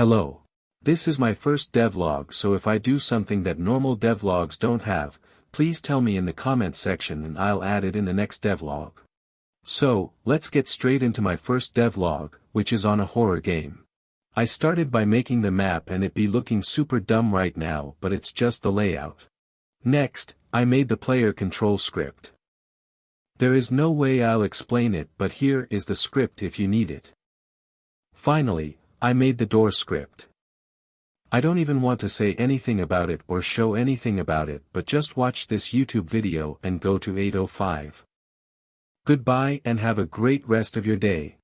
Hello. This is my first devlog so if I do something that normal devlogs don't have, please tell me in the comments section and I'll add it in the next devlog. So, let's get straight into my first devlog, which is on a horror game. I started by making the map and it be looking super dumb right now but it's just the layout. Next, I made the player control script. There is no way I'll explain it but here is the script if you need it. Finally, I made the door script. I don't even want to say anything about it or show anything about it but just watch this YouTube video and go to 805. Goodbye and have a great rest of your day.